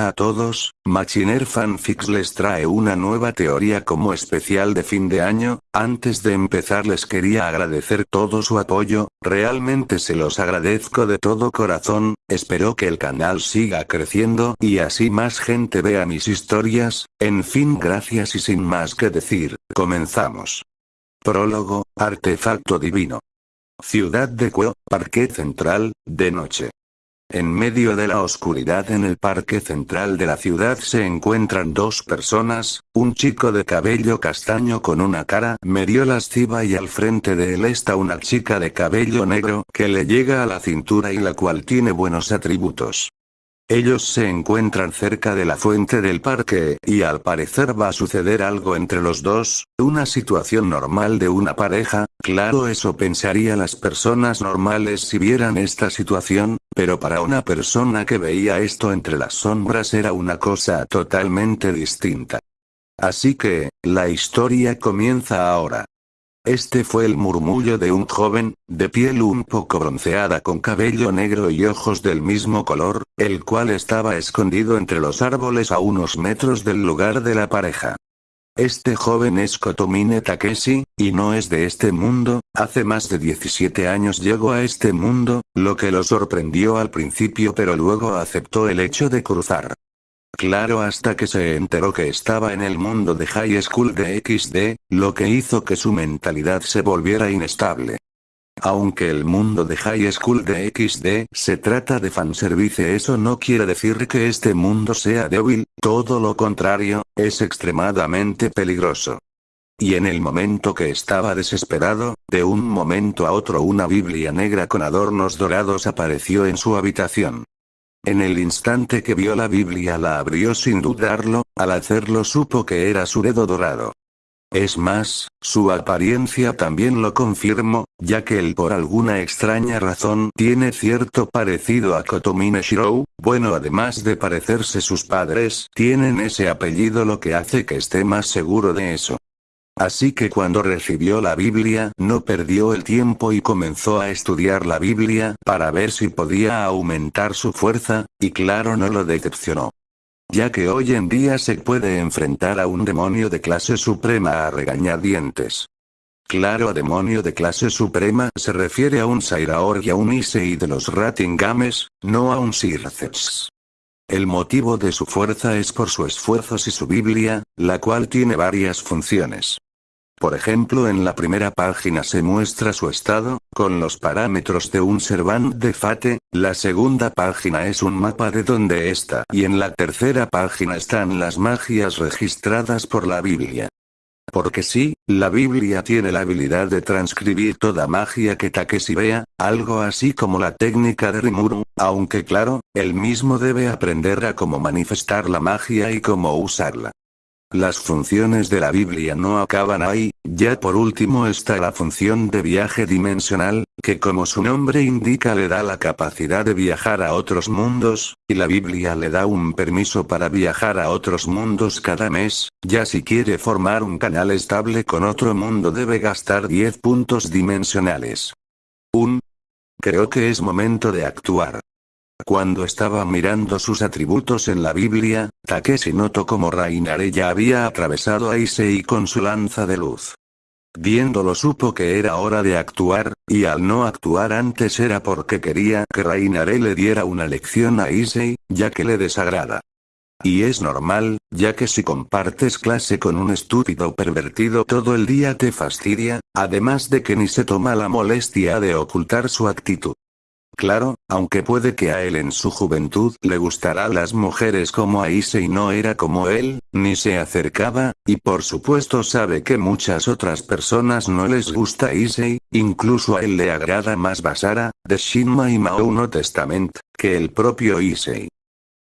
A todos, Machiner Fanfics les trae una nueva teoría como especial de fin de año, antes de empezar les quería agradecer todo su apoyo, realmente se los agradezco de todo corazón, espero que el canal siga creciendo y así más gente vea mis historias, en fin gracias y sin más que decir, comenzamos. Prólogo, Artefacto Divino. Ciudad de Cueo, Parque Central, de noche. En medio de la oscuridad en el parque central de la ciudad se encuentran dos personas, un chico de cabello castaño con una cara medio lasciva y al frente de él está una chica de cabello negro que le llega a la cintura y la cual tiene buenos atributos. Ellos se encuentran cerca de la fuente del parque, y al parecer va a suceder algo entre los dos, una situación normal de una pareja, claro eso pensaría las personas normales si vieran esta situación, pero para una persona que veía esto entre las sombras era una cosa totalmente distinta. Así que, la historia comienza ahora. Este fue el murmullo de un joven, de piel un poco bronceada con cabello negro y ojos del mismo color, el cual estaba escondido entre los árboles a unos metros del lugar de la pareja. Este joven es Kotomine Takeshi, y no es de este mundo, hace más de 17 años llegó a este mundo, lo que lo sorprendió al principio pero luego aceptó el hecho de cruzar. Claro hasta que se enteró que estaba en el mundo de High School de XD, lo que hizo que su mentalidad se volviera inestable. Aunque el mundo de High School de XD se trata de fanservice eso no quiere decir que este mundo sea débil, todo lo contrario, es extremadamente peligroso. Y en el momento que estaba desesperado, de un momento a otro una Biblia negra con adornos dorados apareció en su habitación. En el instante que vio la Biblia la abrió sin dudarlo, al hacerlo supo que era su dedo dorado. Es más, su apariencia también lo confirmó, ya que él por alguna extraña razón tiene cierto parecido a Kotomine Shirou, bueno además de parecerse sus padres, tienen ese apellido lo que hace que esté más seguro de eso. Así que cuando recibió la Biblia no perdió el tiempo y comenzó a estudiar la Biblia para ver si podía aumentar su fuerza, y claro no lo decepcionó. Ya que hoy en día se puede enfrentar a un demonio de clase suprema a regañadientes. Claro a demonio de clase suprema se refiere a un Sairaor y a un Isei de los Ratingames, no a un Sirceps. El motivo de su fuerza es por su esfuerzos y su Biblia, la cual tiene varias funciones. Por ejemplo en la primera página se muestra su estado, con los parámetros de un servant de Fate, la segunda página es un mapa de donde está y en la tercera página están las magias registradas por la Biblia. Porque sí, la Biblia tiene la habilidad de transcribir toda magia que Takeshi vea, algo así como la técnica de Rimuru, aunque claro, él mismo debe aprender a cómo manifestar la magia y cómo usarla. Las funciones de la Biblia no acaban ahí, ya por último está la función de viaje dimensional, que como su nombre indica le da la capacidad de viajar a otros mundos, y la Biblia le da un permiso para viajar a otros mundos cada mes, ya si quiere formar un canal estable con otro mundo debe gastar 10 puntos dimensionales. Un. Creo que es momento de actuar. Cuando estaba mirando sus atributos en la Biblia, Takeshi notó como Rainare ya había atravesado a Issei con su lanza de luz. Viéndolo supo que era hora de actuar, y al no actuar antes era porque quería que Rainare le diera una lección a Issei, ya que le desagrada. Y es normal, ya que si compartes clase con un estúpido pervertido todo el día te fastidia, además de que ni se toma la molestia de ocultar su actitud. Claro, aunque puede que a él en su juventud le gustará las mujeres como a Issei no era como él, ni se acercaba, y por supuesto sabe que muchas otras personas no les gusta Issei, incluso a él le agrada más Basara, de Shinma y Mao no Testament, que el propio Issei.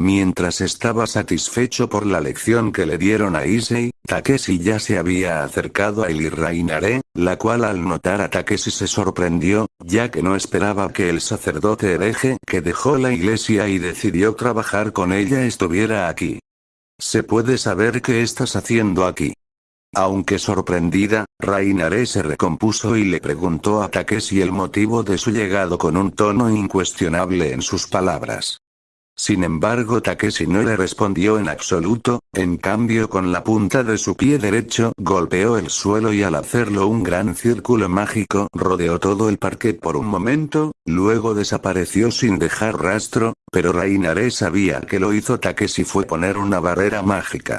Mientras estaba satisfecho por la lección que le dieron a Issei, Takeshi ya se había acercado a él la cual al notar a Takeshi se sorprendió, ya que no esperaba que el sacerdote hereje que dejó la iglesia y decidió trabajar con ella estuviera aquí. ¿Se puede saber qué estás haciendo aquí? Aunque sorprendida, Rainare se recompuso y le preguntó a Takeshi el motivo de su llegado con un tono incuestionable en sus palabras. Sin embargo Takeshi no le respondió en absoluto, en cambio con la punta de su pie derecho golpeó el suelo y al hacerlo un gran círculo mágico rodeó todo el parque por un momento, luego desapareció sin dejar rastro, pero Rainare sabía que lo hizo Takeshi fue poner una barrera mágica.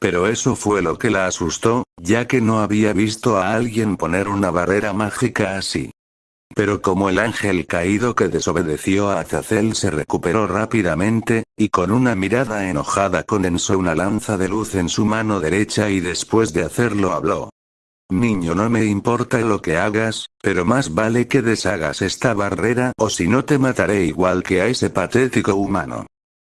Pero eso fue lo que la asustó, ya que no había visto a alguien poner una barrera mágica así. Pero como el ángel caído que desobedeció a Azazel se recuperó rápidamente, y con una mirada enojada condensó una lanza de luz en su mano derecha y después de hacerlo habló. Niño no me importa lo que hagas, pero más vale que deshagas esta barrera o si no te mataré igual que a ese patético humano.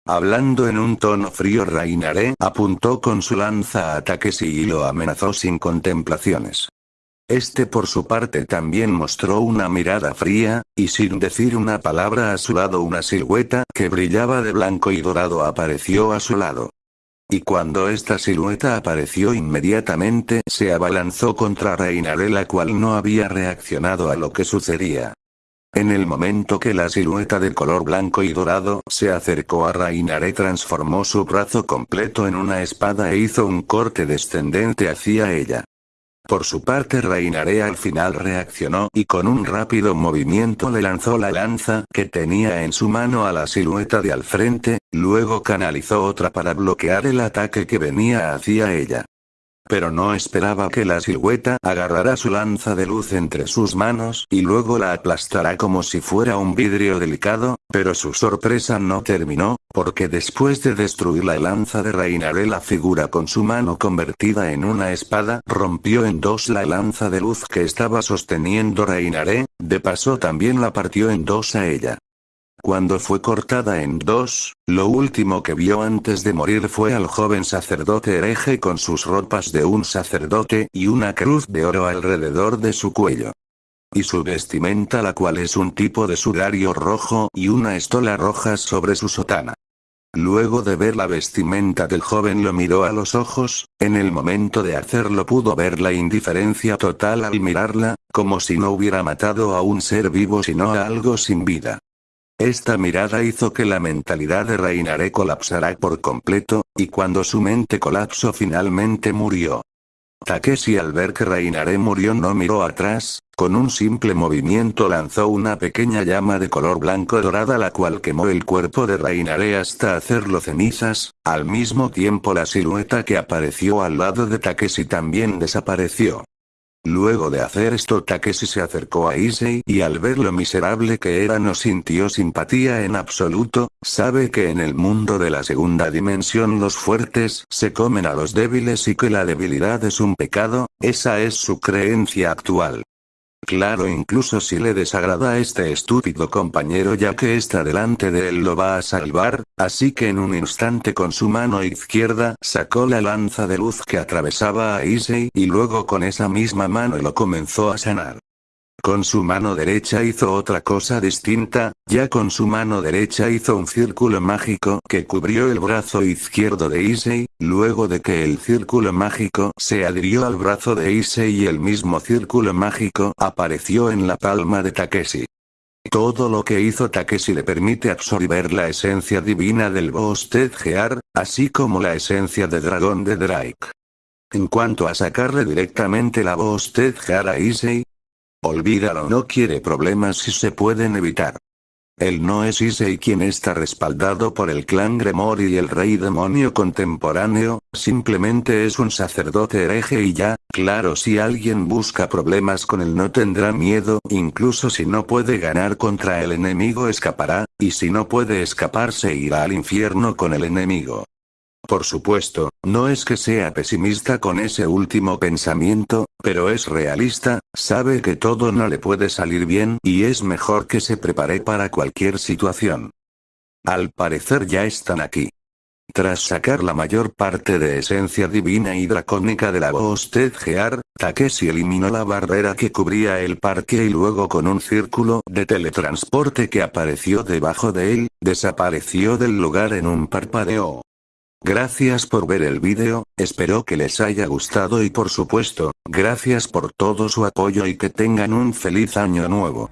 Hablando en un tono frío Rainaré apuntó con su lanza a Takeshi y lo amenazó sin contemplaciones. Este por su parte también mostró una mirada fría, y sin decir una palabra a su lado una silueta que brillaba de blanco y dorado apareció a su lado. Y cuando esta silueta apareció inmediatamente se abalanzó contra Reinare la cual no había reaccionado a lo que sucedía. En el momento que la silueta de color blanco y dorado se acercó a Reinare transformó su brazo completo en una espada e hizo un corte descendente hacia ella. Por su parte Reinare al final reaccionó y con un rápido movimiento le lanzó la lanza que tenía en su mano a la silueta de al frente, luego canalizó otra para bloquear el ataque que venía hacia ella. Pero no esperaba que la silueta agarrara su lanza de luz entre sus manos y luego la aplastará como si fuera un vidrio delicado, pero su sorpresa no terminó, porque después de destruir la lanza de Reinare la figura con su mano convertida en una espada rompió en dos la lanza de luz que estaba sosteniendo Reinare, de paso también la partió en dos a ella. Cuando fue cortada en dos, lo último que vio antes de morir fue al joven sacerdote hereje con sus ropas de un sacerdote y una cruz de oro alrededor de su cuello. Y su vestimenta la cual es un tipo de sudario rojo y una estola roja sobre su sotana. Luego de ver la vestimenta del joven lo miró a los ojos, en el momento de hacerlo pudo ver la indiferencia total al mirarla, como si no hubiera matado a un ser vivo sino a algo sin vida. Esta mirada hizo que la mentalidad de Reinare colapsara por completo, y cuando su mente colapsó finalmente murió. Takeshi al ver que Reinare murió no miró atrás, con un simple movimiento lanzó una pequeña llama de color blanco dorada la cual quemó el cuerpo de Reinare hasta hacerlo cenizas, al mismo tiempo la silueta que apareció al lado de Takeshi también desapareció. Luego de hacer esto Takeshi se acercó a Issei y al ver lo miserable que era no sintió simpatía en absoluto, sabe que en el mundo de la segunda dimensión los fuertes se comen a los débiles y que la debilidad es un pecado, esa es su creencia actual. Claro incluso si le desagrada a este estúpido compañero ya que está delante de él lo va a salvar, así que en un instante con su mano izquierda sacó la lanza de luz que atravesaba a Issei y luego con esa misma mano lo comenzó a sanar. Con su mano derecha hizo otra cosa distinta, ya con su mano derecha hizo un círculo mágico que cubrió el brazo izquierdo de Issei, luego de que el círculo mágico se adhirió al brazo de Issei y el mismo círculo mágico apareció en la palma de Takeshi. Todo lo que hizo Takeshi le permite absorber la esencia divina del Boosted Gear, así como la esencia de dragón de Drake. En cuanto a sacarle directamente la Boosted Gear a Issei, Olvídalo no quiere problemas si se pueden evitar. Él no es Issei quien está respaldado por el clan Gremori y el rey demonio contemporáneo, simplemente es un sacerdote hereje y ya, claro si alguien busca problemas con él no tendrá miedo, incluso si no puede ganar contra el enemigo escapará, y si no puede escaparse irá al infierno con el enemigo. Por supuesto, no es que sea pesimista con ese último pensamiento, pero es realista, sabe que todo no le puede salir bien y es mejor que se prepare para cualquier situación. Al parecer ya están aquí. Tras sacar la mayor parte de esencia divina y dracónica de la Boosted Gear, Takeshi eliminó la barrera que cubría el parque y luego con un círculo de teletransporte que apareció debajo de él, desapareció del lugar en un parpadeo. Gracias por ver el vídeo, espero que les haya gustado y por supuesto, gracias por todo su apoyo y que tengan un feliz año nuevo.